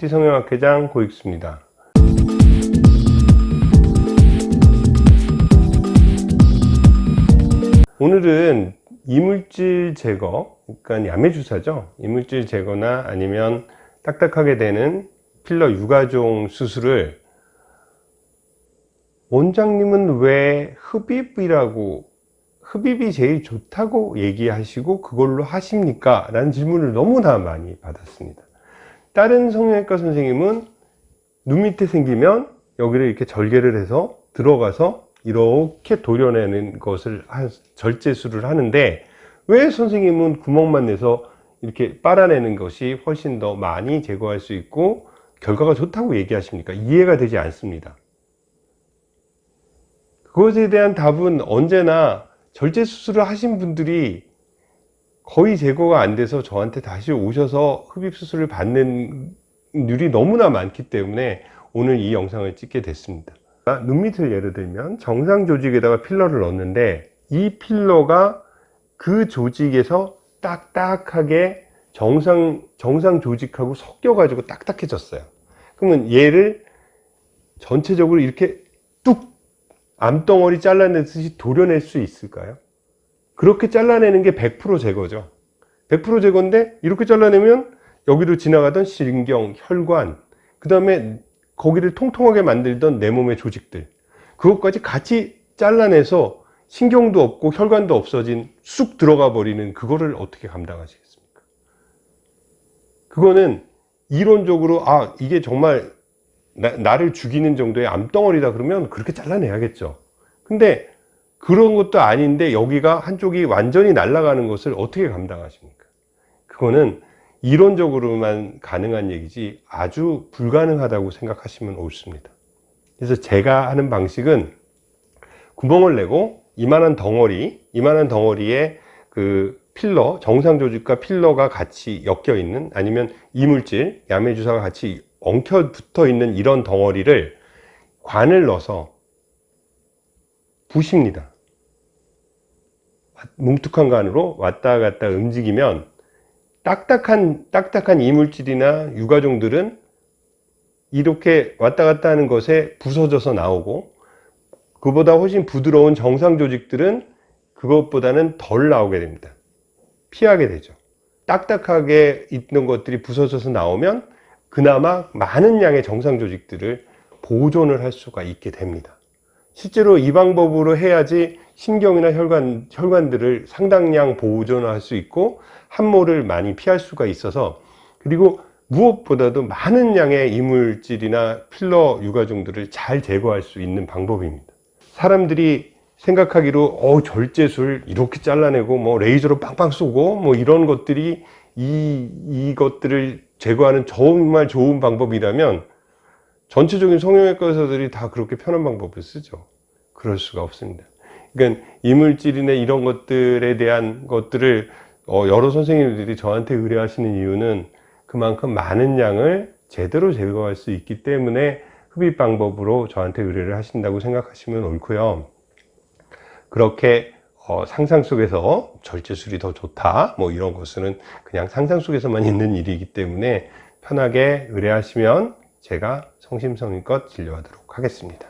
뷰티 성형학회장 고익수입니다. 오늘은 이물질 제거, 그러니까 야매주사죠. 이물질 제거나 아니면 딱딱하게 되는 필러 유가종 수술을 원장님은 왜 흡입이라고 흡입이 제일 좋다고 얘기하시고 그걸로 하십니까? 라는 질문을 너무나 많이 받았습니다. 다른 성형외과 선생님은 눈 밑에 생기면 여기를 이렇게 절개를 해서 들어가서 이렇게 도려내는 것을 절제술을 하는데 왜 선생님은 구멍만 내서 이렇게 빨아내는 것이 훨씬 더 많이 제거할 수 있고 결과가 좋다고 얘기하십니까? 이해가 되지 않습니다. 그것에 대한 답은 언제나 절제 수술을 하신 분들이 거의 제거가 안 돼서 저한테 다시 오셔서 흡입 수술을 받는 률이 너무나 많기 때문에 오늘 이 영상을 찍게 됐습니다. 눈 밑을 예를 들면 정상 조직에다가 필러를 넣는데 이 필러가 그 조직에서 딱딱하게 정상, 정상 조직하고 섞여 가지고 딱딱해졌어요 그러면 얘를 전체적으로 이렇게 뚝 암덩어리 잘라내듯이 도려낼 수 있을까요? 그렇게 잘라내는 게 100% 제거죠 100% 제거인데 이렇게 잘라내면 여기로 지나가던 신경, 혈관 그 다음에 거기를 통통하게 만들던 내 몸의 조직들 그것까지 같이 잘라내서 신경도 없고 혈관도 없어진 쑥 들어가 버리는 그거를 어떻게 감당하시겠습니까? 그거는 이론적으로 아 이게 정말 나, 를 죽이는 정도의 암덩어리다 그러면 그렇게 잘라내야겠죠 근데 그런 것도 아닌데 여기가 한쪽이 완전히 날아가는 것을 어떻게 감당하십니까? 그거는 이론적으로만 가능한 얘기지 아주 불가능하다고 생각하시면 옳습니다 그래서 제가 하는 방식은 구멍을 내고 이만한 덩어리 이만한 덩어리에 그 필러 정상 조직과 필러가 같이 엮여 있는 아니면 이물질 야매 주사가 같이 엉켜 붙어 있는 이런 덩어리를 관을 넣어서 부십니다 뭉툭한 관으로 왔다 갔다 움직이면 딱딱한 딱딱한 이물질이나 유가종들은 이렇게 왔다 갔다 하는 것에 부서져서 나오고 그보다 훨씬 부드러운 정상 조직들은 그것보다는 덜 나오게 됩니다. 피하게 되죠. 딱딱하게 있는 것들이 부서져서 나오면 그나마 많은 양의 정상 조직들을 보존을 할 수가 있게 됩니다 실제로 이 방법으로 해야지 신경이나 혈관, 혈관들을 상당량 보존할 수 있고 함모를 많이 피할 수가 있어서 그리고 무엇보다도 많은 양의 이물질이나 필러 유가종들을 잘 제거할 수 있는 방법입니다. 사람들이 생각하기로 어 절제술 이렇게 잘라내고 뭐 레이저로 빵빵 쏘고 뭐 이런 것들이 이 이것들을 제거하는 정말 좋은 방법이라면 전체적인 성형외과 의사들이 다 그렇게 편한 방법을 쓰죠. 그럴 수가 없습니다. 그러니까 이물질이나 이런 것들에 대한 것들을 어, 여러 선생님들이 저한테 의뢰하시는 이유는 그만큼 많은 양을 제대로 제거할 수 있기 때문에 흡입 방법으로 저한테 의뢰를 하신다고 생각하시면 옳고요. 그렇게 어, 상상 속에서 절제술이 더 좋다 뭐 이런 것은 그냥 상상 속에서만 있는 일이기 때문에 편하게 의뢰하시면 제가 성심성의껏 진료하도록 하겠습니다